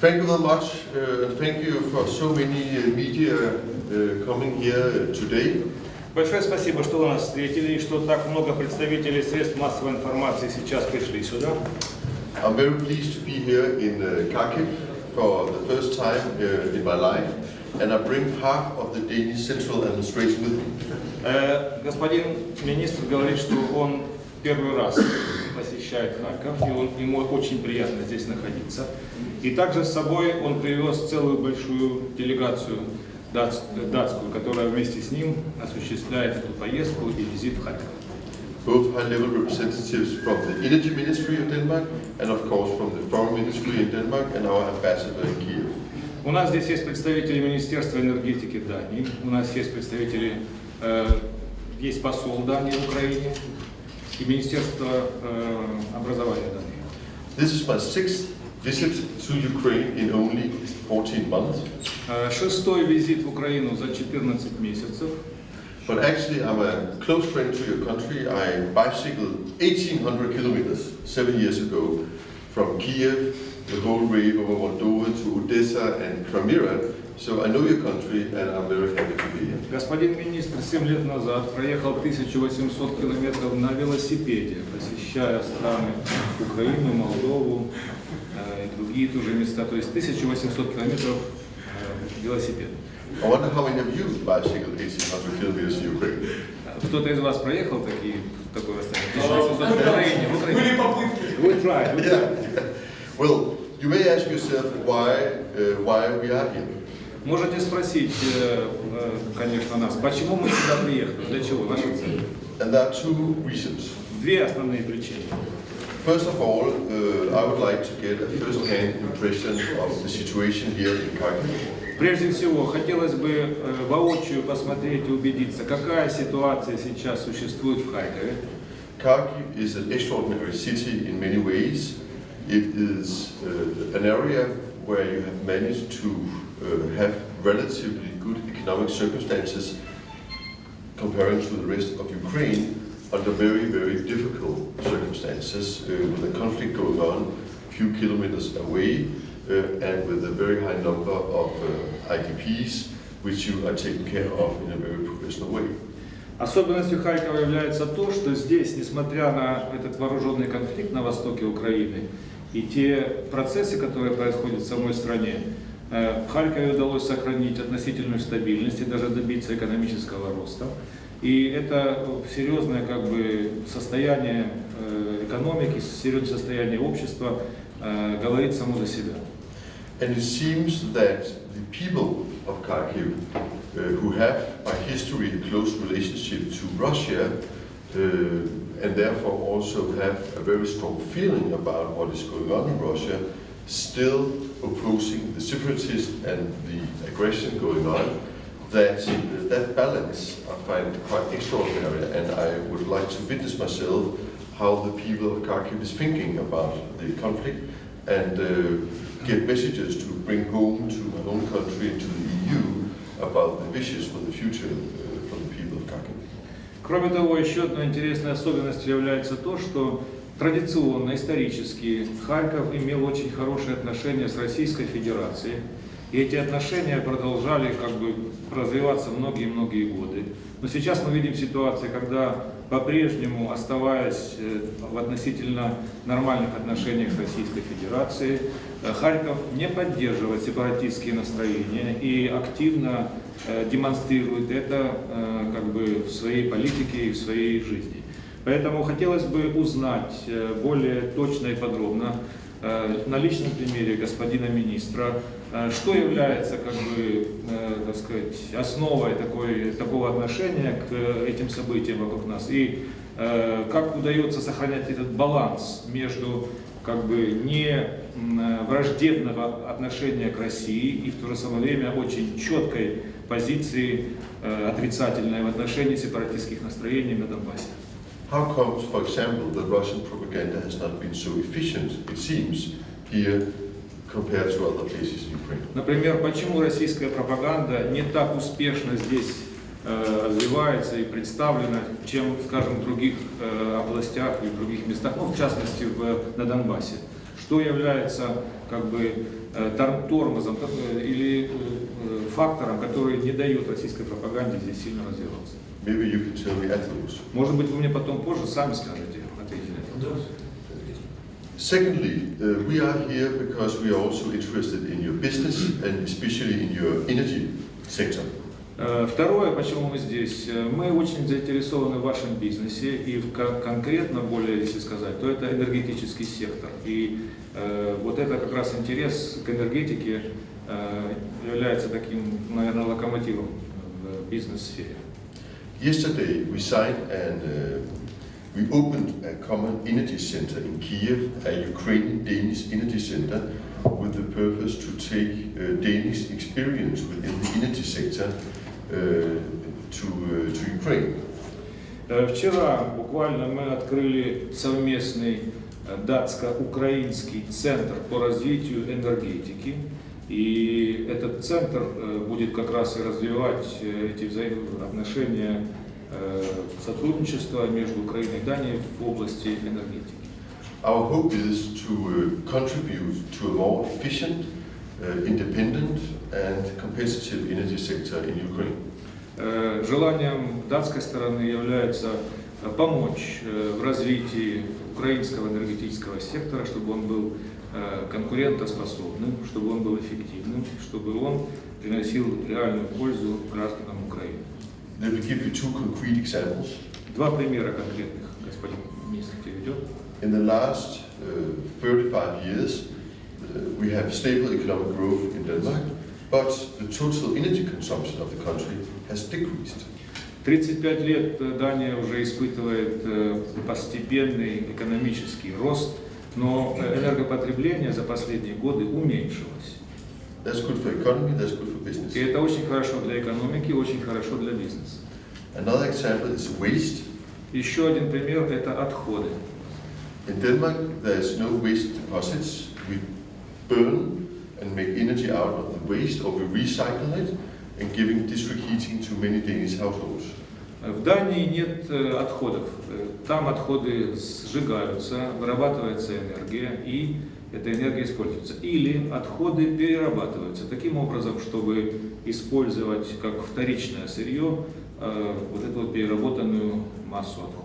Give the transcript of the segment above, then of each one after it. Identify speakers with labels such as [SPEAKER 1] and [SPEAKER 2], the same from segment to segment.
[SPEAKER 1] Thank you very much, uh, and thank you for so many uh, media uh, coming here uh, today.
[SPEAKER 2] Большое спасибо, что вы нас встретили и что так много представителей средств массовой информации сейчас пришли сюда.
[SPEAKER 1] I'm very pleased to be here in uh, Kharkiv for the first time uh, in my life, and I bring half of the Danish central administration with me.
[SPEAKER 2] Э, господин министр говорит, что он первый раз посещает Харьков, и он, ему очень приятно здесь находиться. И также с собой он привез целую большую делегацию дац- датскую, которая вместе с ним осуществляет эту поездку и визит в Харьков.
[SPEAKER 1] Both high-level representatives from the Energy Ministry of Denmark, and of course from the Foreign Ministry in Denmark, and our ambassador in Kiev.
[SPEAKER 2] У нас здесь есть представители Министерства энергетики Дании, у нас есть представители, э, есть посол Дании в Украине и Министерство э, образования Дании.
[SPEAKER 1] This is my sixth visit to Ukraine in only 14 months,
[SPEAKER 2] Э, Шестой визит в Украину за 14 месяцев.
[SPEAKER 1] but actually I'm a close friend to your country. I bicycled 1,800 kilometers seven years ago from Kiev, the whole way over Moldova to Odessa and Crimea. So I know your country and I'm very happy to be here.
[SPEAKER 2] Господин министр 7 лет назад проехал 1800 километров на велосипеде, посещая страны Украину, Молдову э, и другие тоже места. То есть 1800 километров э, велосипед.
[SPEAKER 1] I wonder how many of you bicycled 1,800 kilometers in Ukraine.
[SPEAKER 2] Кто-то из вас проехал такие, такое расстояние? 1800 в Украине, в Украине.
[SPEAKER 3] Были попытки.
[SPEAKER 2] We tried. we tried.
[SPEAKER 1] Yeah. Well, you may ask yourself why, uh, why we are here.
[SPEAKER 2] Можете спросить, э, э, конечно, нас, почему мы сюда приехали, для чего, наша цель?
[SPEAKER 1] And there are two reasons.
[SPEAKER 2] Две основные причины.
[SPEAKER 1] First of all, uh, I would like to get a first-hand impression of the situation here in Kharkiv.
[SPEAKER 2] Прежде всего, хотелось бы э, воочию посмотреть и убедиться, какая ситуация сейчас существует в Харькове.
[SPEAKER 1] Kharkiv is an extraordinary city in many ways. It is uh, an area where you have managed to uh, have relatively good economic circumstances comparing to the rest of Ukraine under very, very difficult circumstances uh, with a conflict going on a few kilometers away uh, and with a very high number of uh, IDPs which you are taking care of in a very professional way.
[SPEAKER 2] Особенностью Харькова является то, что здесь, несмотря на этот вооруженный конфликт на востоке Украины и те процессы, которые происходят в самой стране, э, в Харькове удалось сохранить относительную стабильность и даже добиться экономического роста. И это серьезное как бы, состояние э, экономики, серьезное состояние общества э, говорит само за себя.
[SPEAKER 1] And it seems that the people of Kharkiv, who have by history a close relationship to Russia, and therefore also have a very strong feeling about what is going on in Russia, still opposing the separatists and the aggression going on, that uh, that balance I find quite extraordinary, and I would like to witness myself how the people of Kharkiv is thinking about the conflict and uh, get messages to bring home to my own country and to the EU about the wishes for the future uh, for the people of Kharkiv.
[SPEAKER 2] Кроме того, еще одной интересной особенностью является то, что традиционно, исторически Харьков имел очень хорошие отношения с Российской Федерацией. И эти отношения продолжали как бы развиваться многие-многие годы. Но сейчас мы видим ситуацию, когда по-прежнему, оставаясь э, в относительно нормальных отношениях с Российской Федерацией, э, Харьков не поддерживает сепаратистские настроения и активно э, демонстрирует это как бы в своей политике и в своей жизни. Поэтому хотелось бы узнать э, более точно и подробно э, на личном примере господина министра, э, что является как бы, так сказать, основой такой, такого отношения к этим событиям вокруг нас и как удается сохранять этот баланс между как бы не враждебного отношения к России и в то же самое время очень четкой позиции отрицательной в отношении сепаратистских настроений на Донбассе.
[SPEAKER 1] How comes, for example, that Russian propaganda has not been so efficient, it seems, here compared to other places in Ukraine?
[SPEAKER 2] Например, почему российская пропаганда не так успешно здесь э, развивается и представлена, чем, скажем, в других э, областях и в других местах, ну, в частности, в, на Донбассе? что является как бы э, тор- тормозом или э, фактором, который не дает российской пропаганде здесь сильно развиваться.
[SPEAKER 1] Maybe you can tell me afterwards.
[SPEAKER 2] Может быть, вы мне потом позже сами скажете, ответите на этот вопрос.
[SPEAKER 1] Secondly, uh, we are here because we are also interested in your business and especially in your energy sector.
[SPEAKER 2] Э, Второе, почему мы здесь, мы очень заинтересованы в вашем бизнесе и в кон- конкретно, более если сказать, то это энергетический сектор. И э, вот это как раз интерес к энергетике является таким, наверное, локомотивом в бизнес-сфере.
[SPEAKER 1] Yesterday, we signed and uh, we opened a common energy center in Kiev, a Ukrainian-Danish energy center, with the purpose to take uh, Danish experience within the energy sector uh, to, uh, to Ukraine.
[SPEAKER 2] Э, Вчера буквально мы открыли совместный э, датско-украинский центр по развитию энергетики. И этот центр э, будет как раз и развивать э, эти взаимоотношения э, сотрудничества между Украиной и Данией в области энергетики.
[SPEAKER 1] Our hope is to uh, contribute to a more efficient, uh, independent and competitive energy sector in Ukraine.
[SPEAKER 2] Желанием датской стороны является помочь в развитии украинского энергетического сектора, чтобы он был конкурентоспособным, чтобы он был эффективным, чтобы он приносил реальную пользу гражданам Украины.
[SPEAKER 1] Let me give you two concrete examples.
[SPEAKER 2] Два примера конкретных господин министр приведет.
[SPEAKER 1] In the last uh, 35 years, uh, we have stable economic growth in Denmark, but the total energy consumption of the country has decreased.
[SPEAKER 2] 35 лет э, Дания уже испытывает э, постепенный экономический рост, но э, энергопотребление за последние годы уменьшилось.
[SPEAKER 1] That's good for economy, that's good for business.
[SPEAKER 2] И это очень хорошо для экономики, очень хорошо для бизнеса.
[SPEAKER 1] Another example is waste.
[SPEAKER 2] Еще один пример – это отходы.
[SPEAKER 1] In Denmark, there's no waste deposits. We burn and make energy out of the waste, or we recycle it, and giving district heating to many Danish households.
[SPEAKER 2] В Дании нет э, отходов. Э, Там отходы сжигаются, вырабатывается энергия, и эта энергия используется. Или отходы перерабатываются таким образом, чтобы использовать как вторичное сырье э, вот эту вот переработанную массу отходов.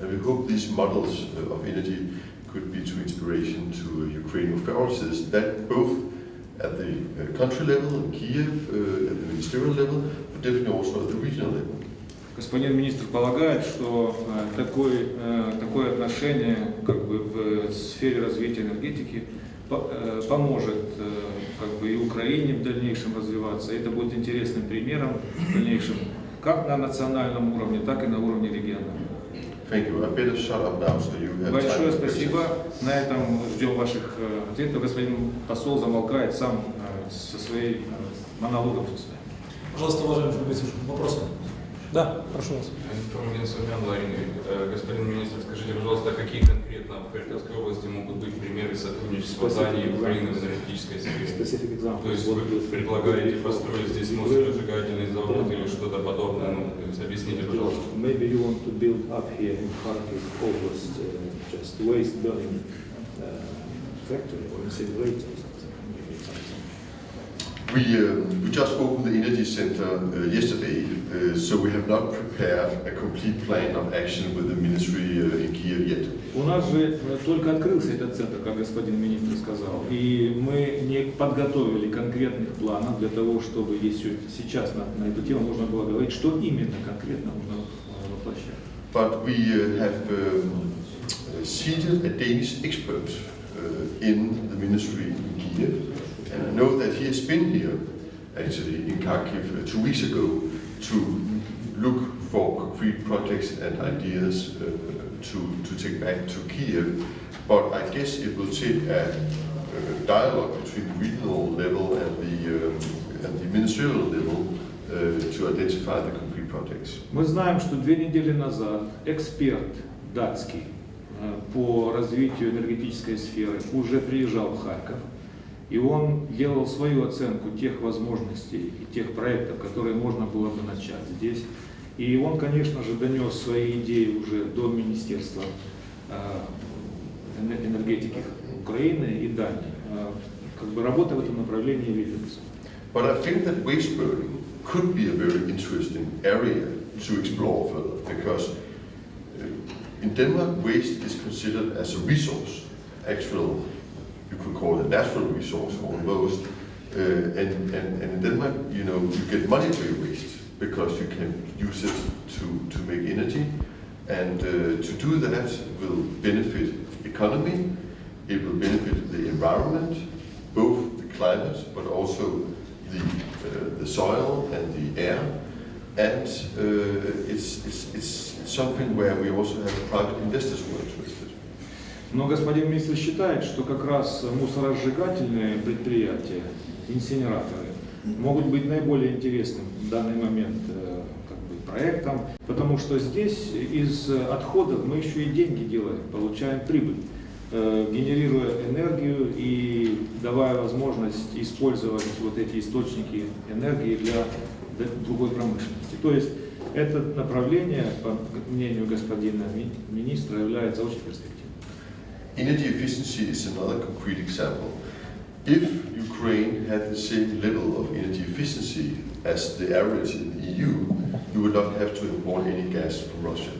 [SPEAKER 1] And we hope these models of energy could be to inspiration to Ukrainian authorities that both at the uh, country level in Kiev, uh, at the ministerial level, but definitely also at the regional level.
[SPEAKER 2] Господин министр полагает, что э, такой, э, такое отношение как бы, в сфере развития энергетики э, поможет как бы, и Украине в дальнейшем развиваться. Это будет интересным примером в дальнейшем как на национальном уровне, так и на уровне
[SPEAKER 1] time
[SPEAKER 2] Большое спасибо. На этом ждем ваших ответов. Господин посол замолкает сам со своей монологом со своим.
[SPEAKER 3] Пожалуйста, уважаемый Фабриций, вопросы? Да, прошу вас.
[SPEAKER 4] Информагент Сумян Ларин. Э, Господин министр, скажите, пожалуйста, какие конкретно в Харьковской области могут быть примеры сотрудничества Дании и Украины в энергетической сфере? То есть вы предлагаете построить здесь мусоросжигательный завод или что-то подобное? Ну, то есть объясните, пожалуйста.
[SPEAKER 5] Maybe you want to build up here in Kharkiv Oblast uh, just waste burning uh, factory or incinerator or something. Maybe something.
[SPEAKER 1] We, um, we just opened the energy center uh, yesterday, uh, so we have not prepared a complete plan of action with the ministry uh, in Kiev yet.
[SPEAKER 2] У нас же э, только открылся этот центр, как господин министр сказал, и мы не подготовили конкретных планов для того, чтобы если сейчас на, на эту тему можно было говорить, что именно конкретно нужно э, воплощать.
[SPEAKER 1] But we uh, have um, seated a Danish expert uh, in the ministry in Kiev, and I know that he has been here, actually, in Kharkiv uh, two weeks ago, to look for concrete projects and ideas uh, to, to take back to Kiev. But I guess it will take a, uh dialogue between the regional level and the, um, and the ministerial level uh, to identify the concrete projects.
[SPEAKER 2] Мы знаем, что две недели назад эксперт датский э, по развитию энергетической сферы уже приезжал в Харьков, и он делал свою оценку тех возможностей и тех проектов, которые можно было бы начать здесь. И он, конечно же, донес свои идеи уже до Министерства э, эне- энергетики Украины и Дании. Э, Как бы работа в этом направлении ведется.
[SPEAKER 1] But uh, in Denmark, waste is considered as a resource, actual, you could call it a natural resource almost. Uh, and, and, and in Denmark, you know, you get money for your waste because you can use it to, to make energy. And uh, to do that will benefit economy, it will benefit the environment, both the climate, but also the, uh, the soil and the air. And uh, it's, it's, it's something where we also have private investors who are interested.
[SPEAKER 2] Но господин министр считает, что как раз мусоросжигательные предприятия, инсинераторы, могут быть наиболее интересным в данный момент э, как бы, проектом, потому что здесь из отходов мы еще и деньги делаем, получаем прибыль, э, генерируя энергию и давая возможность использовать вот эти источники энергии для другой промышленности. То есть это направление, по мнению господина ми- министра, является очень перспективным.
[SPEAKER 1] Energy efficiency is another concrete example. If Ukraine had the same level of energy efficiency as the average in the EU, you would not have to import any gas from Russia.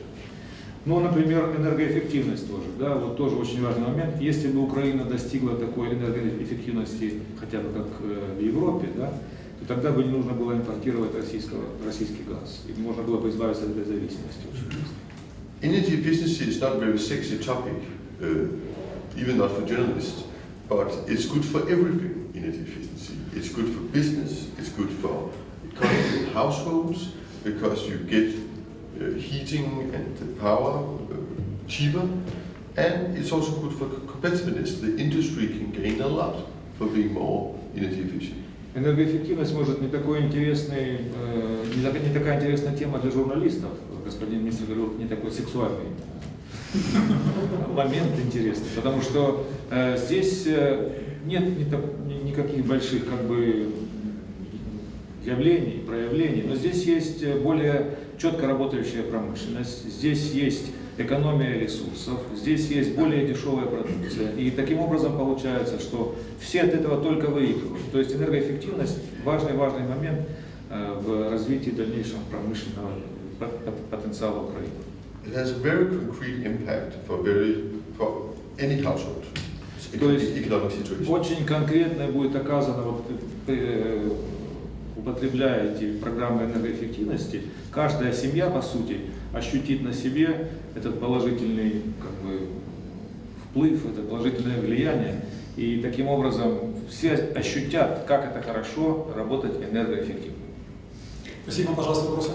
[SPEAKER 2] Ну, например, энергоэффективность тоже, да, вот тоже очень важный момент. Если бы Украина достигла такой энергоэффективности, хотя бы как э, в Европе, да, то тогда бы не нужно было импортировать российского, российский газ, и можно было бы избавиться от этой зависимости очень быстро.
[SPEAKER 1] Energy efficiency is not a very sexy topic, uh, even not for journalists, but it's good for everything, energy efficiency. It's good for business, it's good for economy and households, because you get uh, heating and the power uh, cheaper, and it's also good for competitiveness. The industry can gain a lot for being more energy efficient.
[SPEAKER 2] Энергоэффективность может не такой интересный, э, не, так- не такая интересная тема для журналистов. Господин министр говорил, не такой сексуальный э, момент интересный, потому что э, здесь э, нет ни никаких больших как бы явлений, проявлений, но здесь есть э, более четко работающая промышленность, здесь есть экономия ресурсов, здесь есть более дешевая продукция. И таким образом получается, что все от этого только выигрывают. То есть энергоэффективность – важный-важный момент э, в развитии дальнейшего промышленного по- потенциала Украины.
[SPEAKER 1] It has a very concrete impact for very for any household.
[SPEAKER 2] То есть
[SPEAKER 1] economic situation.
[SPEAKER 2] Очень конкретно будет оказано, вот, э, употребляя эти программы энергоэффективности, каждая семья, по сути, ощутит на себе этот положительный как бы, вплыв, это положительное влияние, и таким образом все ощутят, как это хорошо работать энергоэффективно.
[SPEAKER 3] Спасибо, пожалуйста, вопросы?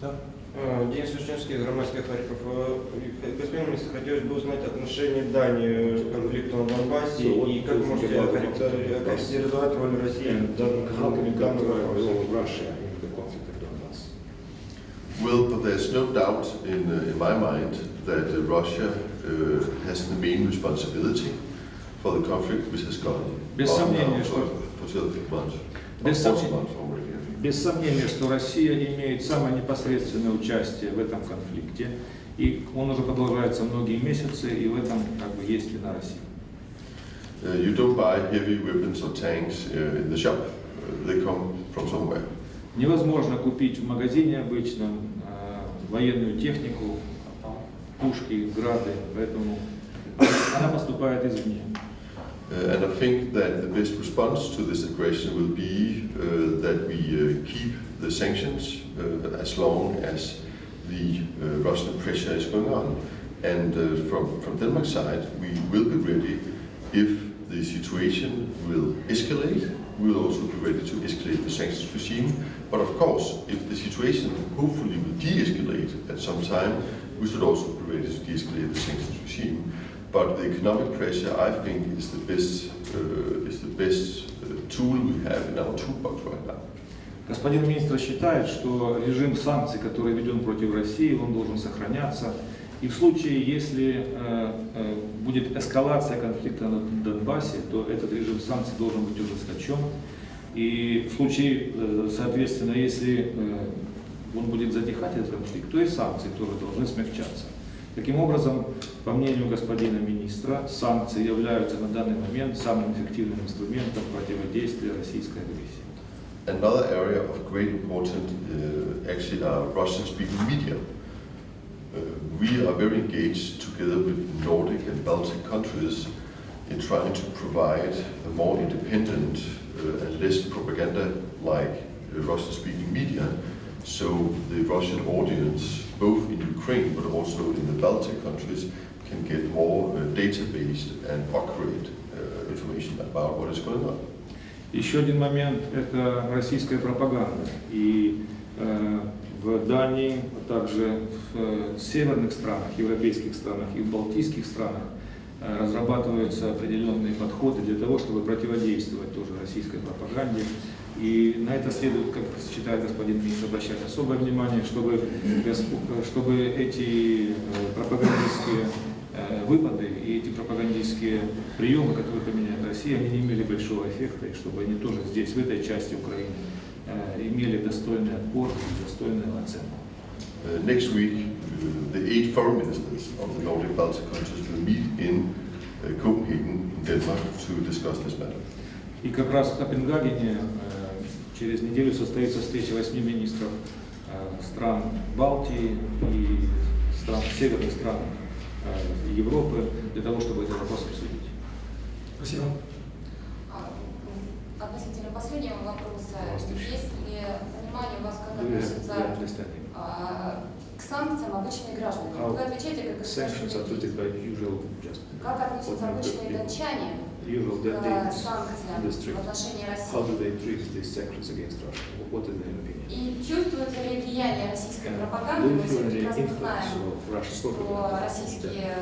[SPEAKER 3] Да.
[SPEAKER 6] Э, Денис Ушневский, громадский Харьков. Э, Господин министр, хотелось бы узнать отношение Дании к конфликту на Донбассе и как можете охарактеризовать роль России в данном
[SPEAKER 5] Donbass?
[SPEAKER 1] Well, but there's no doubt in, uh, in my mind that uh, Russia uh, has the main responsibility for the conflict which has gone on now for, for 12 months.
[SPEAKER 2] Без
[SPEAKER 1] Or 14
[SPEAKER 2] сомнения.
[SPEAKER 1] months already, I think.
[SPEAKER 2] Без сомнения, что Россия имеет самое непосредственное участие в этом конфликте, и он уже продолжается многие месяцы, и в этом как бы есть вина России.
[SPEAKER 1] Uh, you don't buy heavy weapons or tanks uh, in the shop. Uh, they come from somewhere.
[SPEAKER 2] Невозможно купить в магазине обычном э, военную технику, пушки, грады, поэтому она поступает извне.
[SPEAKER 1] Uh, and I think that the best response to this aggression will be uh, that we uh, keep the sanctions as long as the Russian pressure is going on. And from, from Denmark's side, we will be ready if the situation will escalate. We will also be ready to escalate the sanctions regime. But of course, if the situation hopefully will de-escalate at some time, we should also be ready to de-escalate the sanctions regime. But the economic pressure, I think, is the best uh, is the best uh, tool we have in our toolbox right now.
[SPEAKER 2] Господин министр считает, что режим санкций, который введен против России, он должен сохраняться. И в случае, если э, э, будет эскалация конфликта на Донбассе, то этот режим санкций должен быть ужесточен. И в случае, э, соответственно, если э, он будет затихать, этот конфликт, то и санкции тоже должны смягчаться. Таким образом, по мнению господина министра, санкции являются на данный момент самым эффективным инструментом противодействия российской агрессии.
[SPEAKER 1] Another area of great importance uh, actually are Russian-speaking media. Uh, we are very engaged together with Nordic and Baltic countries in trying to provide a more independent uh, and less propaganda-like uh, Russian-speaking media, so the Russian audience, both in Ukraine but also in the Baltic countries, can get more uh, data-based and accurate uh, information about what is going on.
[SPEAKER 2] Еще один момент – это российская пропаганда. И э, в Дании, а также в э, северных странах, европейских странах и в балтийских странах э, разрабатываются определенные подходы для того, чтобы противодействовать тоже российской пропаганде. И на это следует, как считает господин министр, обращать особое внимание, чтобы, чтобы эти э, пропагандистские э, выпады и эти пропагандистские приемы, которые применяет Россия, они не имели большого эффекта, и чтобы они тоже здесь, в этой части Украины, э, имели достойный отпор и достойную оценку.
[SPEAKER 1] Uh, next week, uh, the eight foreign ministers of the Nordic Baltic countries will meet in uh, Copenhagen, in Denmark, to discuss this matter.
[SPEAKER 2] И как раз в Копенгагене через неделю состоится встреча восьми министров э, стран Балтии и стран, северных стран э, Европы для того, чтобы этот вопрос обсудить.
[SPEAKER 3] Спасибо.
[SPEAKER 7] А, м, Относительно последнего вопроса, есть ли понимание у вас, как
[SPEAKER 2] understand him?
[SPEAKER 7] а, к санкциям обычные граждане?
[SPEAKER 2] How
[SPEAKER 7] Вы отвечаете как
[SPEAKER 2] just
[SPEAKER 7] Как относятся обычные датчане к
[SPEAKER 2] that they district. How do they treat these sanctions against Russia? What is their opinion?
[SPEAKER 7] И чувствуется ли влияние российской
[SPEAKER 2] Do
[SPEAKER 7] пропаганды?
[SPEAKER 2] you
[SPEAKER 7] Мы
[SPEAKER 2] feel
[SPEAKER 7] все
[SPEAKER 2] any
[SPEAKER 7] прекрасно
[SPEAKER 2] influence
[SPEAKER 7] знаем,
[SPEAKER 2] of Russian
[SPEAKER 7] что
[SPEAKER 2] propaganda?
[SPEAKER 7] российские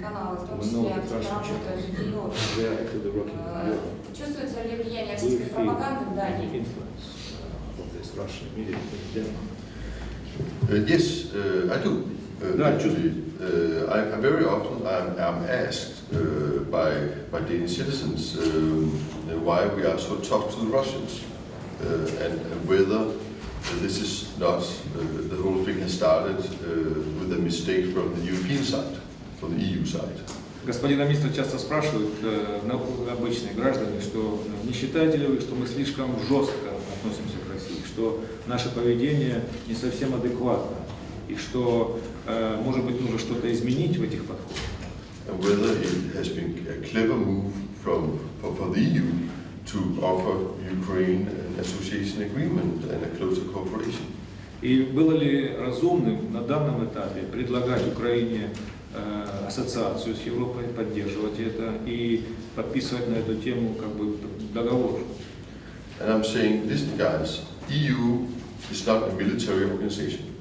[SPEAKER 7] каналы, в том
[SPEAKER 2] We
[SPEAKER 7] числе,
[SPEAKER 2] know that
[SPEAKER 7] активно
[SPEAKER 2] Russian
[SPEAKER 7] работают в
[SPEAKER 2] channels,
[SPEAKER 7] Европе.
[SPEAKER 2] they are actively working in
[SPEAKER 7] Э,
[SPEAKER 2] Europe.
[SPEAKER 7] Чувствуется ли влияние
[SPEAKER 2] Do you
[SPEAKER 7] российской
[SPEAKER 2] feel
[SPEAKER 7] пропаганды в
[SPEAKER 2] any
[SPEAKER 7] Дании?
[SPEAKER 2] influence uh, of this Russian media in Denmark?
[SPEAKER 1] Uh, yes, uh, I do. Uh,
[SPEAKER 2] Да,
[SPEAKER 1] uh, I, I very often I'm, I'm asked uh, by, by Danish citizens um, uh, why we are so tough to the Russians uh, and, and whether this is not, uh, the whole thing has started uh, with a mistake from the European side, from the EU side.
[SPEAKER 2] Господина министра часто спрашивают э, на- обычные граждане, что э, не считаете ли вы, что мы слишком жестко относимся к России, что наше поведение не совсем адекватно, И что, э, может быть, нужно что-то изменить в этих подходах.
[SPEAKER 1] and whether it has been a clever move from, for, for the EU to offer Ukraine an association agreement and a closer cooperation.
[SPEAKER 2] И было ли разумным на данном этапе предлагать Украине э, ассоциацию с Европой, поддерживать это и подписывать на эту тему как бы договор?
[SPEAKER 1] And I'm saying, listen guys, EU is not a military organization.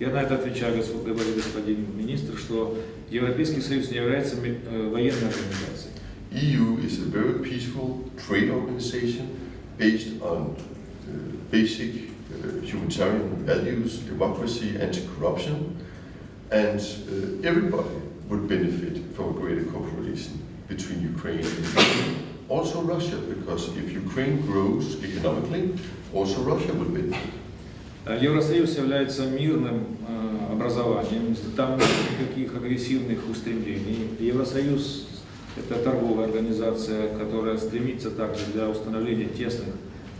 [SPEAKER 2] Я на это отвечаю, гос- говорит господин министр, что Европейский Союз не является ми- э, военной организацией.
[SPEAKER 1] EU is a very peaceful trade organization based on uh, basic uh, humanitarian values, democracy, anti-corruption, and uh, everybody would benefit from a greater cooperation between Ukraine and EU. also Russia, because if Ukraine grows economically, also Russia will benefit.
[SPEAKER 2] Э, Евросоюз является мирным э, образованием, там нет никаких агрессивных устремлений. Евросоюз – это торговая организация, которая стремится также для установления тесных,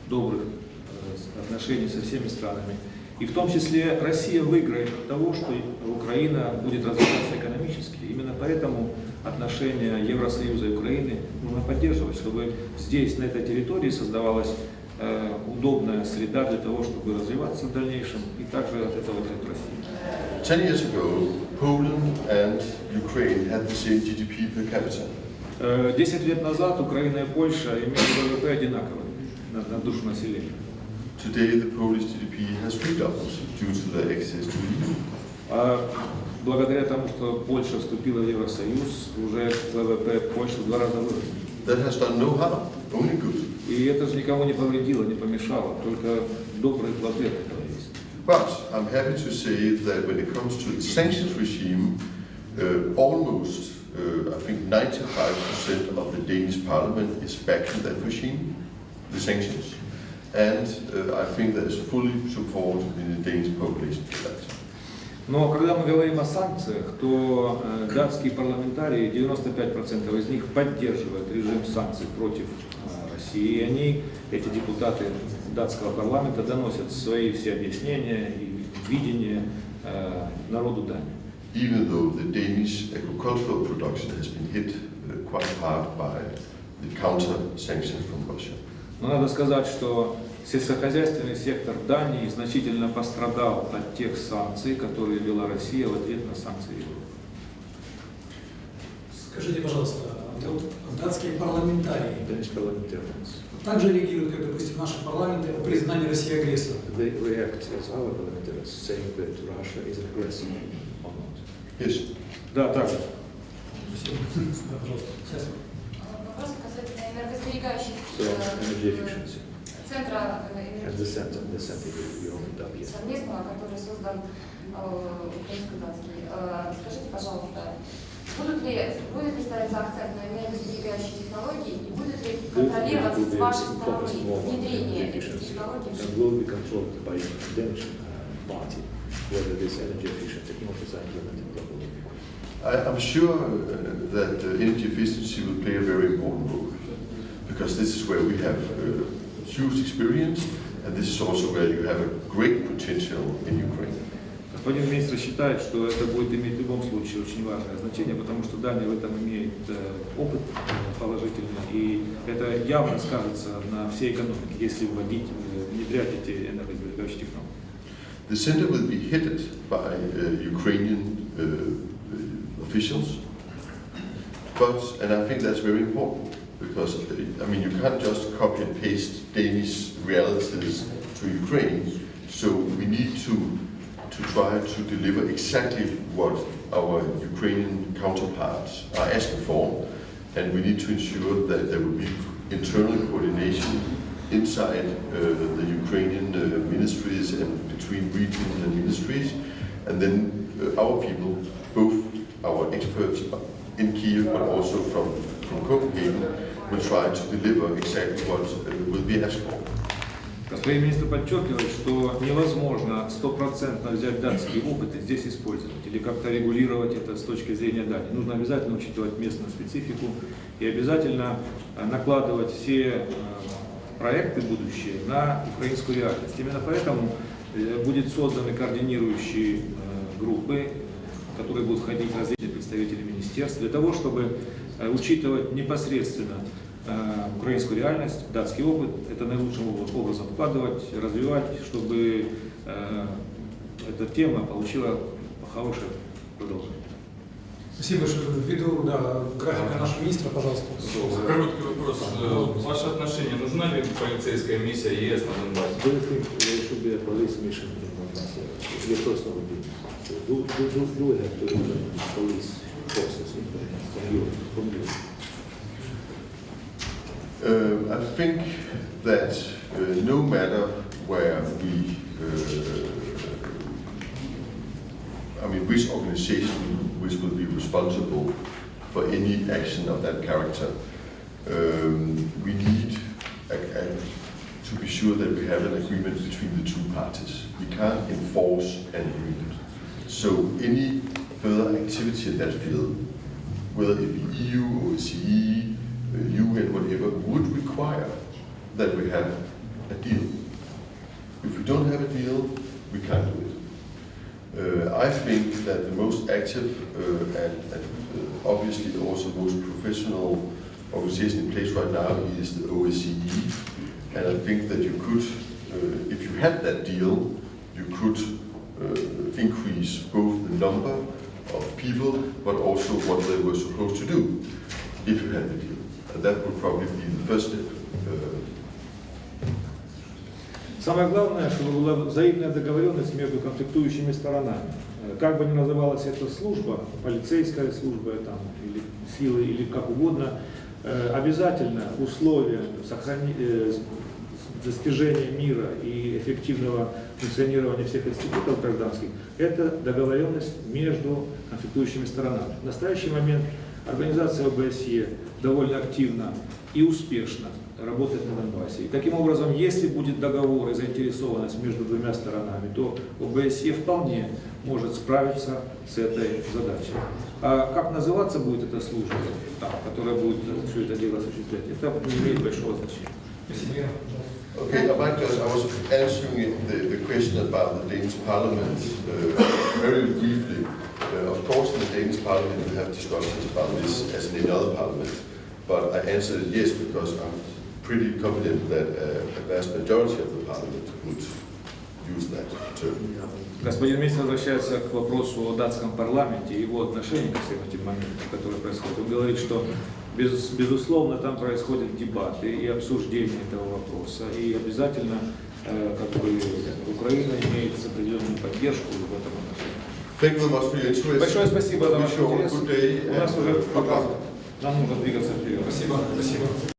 [SPEAKER 2] добрых э, отношений со всеми странами. И в том числе Россия выиграет от того, что Украина будет развиваться экономически. Именно поэтому отношения Евросоюза и Украины нужно поддерживать, чтобы здесь, на этой территории, создавалась э, удобная среда для того, чтобы развиваться в дальнейшем и также от этого выиграет Россия.
[SPEAKER 1] Ten years ago, Poland and Ukraine had the same GDP per capita.
[SPEAKER 2] Э, Десять лет назад Украина и Польша имели ВВП одинаковые на, на душу населения.
[SPEAKER 1] Today, the Polish GDP has redoubled due to their access to the EU.
[SPEAKER 2] А благодаря тому, что Польша вступила в Евросоюз, уже ВВП Польши в два раза вырос.
[SPEAKER 1] That has done no harm, only good.
[SPEAKER 2] И это же никому не повредило, не помешало, только добрые плоды от этого есть.
[SPEAKER 1] But I'm happy to say that when it comes to the sanctions regime, uh, almost, uh, I think 95% of the Danish parliament is backing that regime, the sanctions. And uh, I think there is fully support in the Danish population for that.
[SPEAKER 2] Но когда мы говорим о санкциях, то э, датские парламентарии, 95% из них поддерживают режим санкций против России. И они, эти депутаты датского парламента, доносят свои все объяснения и видения э, народу Дании.
[SPEAKER 1] even though the Danish agricultural production has been hit uh, quite hard by the counter sanctions from Russia.
[SPEAKER 2] Но надо сказать, что сельскохозяйственный сектор Дании значительно пострадал от тех санкций, которые ввела Россия в ответ на санкции Европы.
[SPEAKER 3] Скажите, пожалуйста, датские парламентарии также реагируют, как, допустим, наши парламенты о признании России агрессором?
[SPEAKER 5] they react as our parliamentarians saying that Russia is an aggressor or not.
[SPEAKER 1] Yes.
[SPEAKER 2] Да, так.
[SPEAKER 3] Спасибо. Да, пожалуйста. Сейчас.
[SPEAKER 7] Вопрос касательно энергосберегающих
[SPEAKER 5] So
[SPEAKER 7] э, центра э, совместного, который создан э, украинско-датский. Э, Скажите, пожалуйста, будут ли, будет ли ставиться акцент на энергосберегающие технологии и будет ли контролироваться с вашей стороны внедрение этих технологий в
[SPEAKER 5] and
[SPEAKER 7] жизнь?
[SPEAKER 5] will be controlled by the Danish uh, party whether these energy efficient technologies are implemented properly.
[SPEAKER 1] I, I'm sure uh, that uh, energy efficiency will play a very important role because this is where we have uh, huge experience and this is also where you have a great potential in Ukraine.
[SPEAKER 2] Господин министр считает, что это будет иметь в любом случае очень важное значение, потому что Дания в этом имеет э, опыт э, положительный, и это явно скажется на всей экономике, если вводить, э, внедрять эти энергосберегающие технологии.
[SPEAKER 1] The center will be headed by uh, Ukrainian uh, officials, but, and I think that's very important, because, uh, I mean, you can't just copy and paste Danish realities to Ukraine, so we need to, to try to deliver exactly what our Ukrainian counterparts are asking for, and we need to ensure that there will be internal coordination inside uh, the Ukrainian uh, ministries and between regions and ministries. And then uh, our people, both our experts in Kiev but also from, from Copenhagen, will try to deliver exactly what uh, will be asked for.
[SPEAKER 2] Господин министр подчеркивает, что невозможно стопроцентно взять датский опыт и здесь использовать, или как-то регулировать это с точки зрения Дании. Нужно обязательно учитывать местную специфику и обязательно э, накладывать все э, проекты будущие на украинскую реальность. Именно поэтому э, будет созданы координирующие группы, которые будут входить различные представители министерств, для того, чтобы учитывать непосредственно украинскую реальность, датский опыт, это наилучшим образом вкладывать, развивать, чтобы э, эта тема получила хорошее продолжение.
[SPEAKER 3] Спасибо большое. Ввиду да, графика нашего министра, пожалуйста.
[SPEAKER 4] Короткий вопрос. Э, Ваше отношение, нужна ли полицейская миссия ЕС на Донбассе?
[SPEAKER 5] Do you think there should be a police mission in Donbass? Your personal opinion. Do,
[SPEAKER 1] Um, I think that uh, no matter where we, uh, I mean, which organization which will be responsible for any action of that character, um, we need a, a, to be sure that we have an agreement between the two parties. We can't enforce an agreement. So any further activity in that field, whether it be EU, uh, UN, whatever, would require that we have a deal. If we don't have a deal, we can't do it. Uh, I think that the most active uh, and, and uh, obviously also most professional organization in place right now is the OSCE. And I think that you could, uh, if you had that deal, you could uh, increase both the number of people, but also what they were supposed to do, if you had the deal. Uh,
[SPEAKER 2] Самое главное, чтобы была взаимная договоренность между конфликтующими сторонами. Э, Как бы ни называлась эта служба, полицейская служба там, или силы, или как угодно, э, обязательно условия сохрани- э, достижения мира и эффективного функционирования всех институтов гражданских – это договоренность между конфликтующими сторонами. В настоящий момент организация ОБСЕ довольно активно и успешно
[SPEAKER 5] работать на Донбассе. И таким образом, если будет договор и заинтересованность между двумя сторонами, то ОБСЕ вполне может справиться с этой задачей. А как называться будет эта служба, там, которая будет все это дело осуществлять, это не имеет большого значения.
[SPEAKER 1] Okay, might just, I was answering the, the question about the Danish parliament uh, very briefly. Uh, of course, in the Danish parliament, we have discussions about this as in any other parliament. But I answered yes because I'm pretty confident that uh, a vast majority of the parliament would use that term.
[SPEAKER 2] Господин министр возвращается к вопросу о датском парламенте и его отношении ко всем этим моментам, которые происходят. Он говорит, что без- безусловно там происходят дебаты и обсуждение этого вопроса, и обязательно э, как бы, Украина имеет определенную поддержку в этом Большое спасибо за ваш интерес. У нас уже пока нам нужно двигаться вперед.
[SPEAKER 3] Спасибо, спасибо.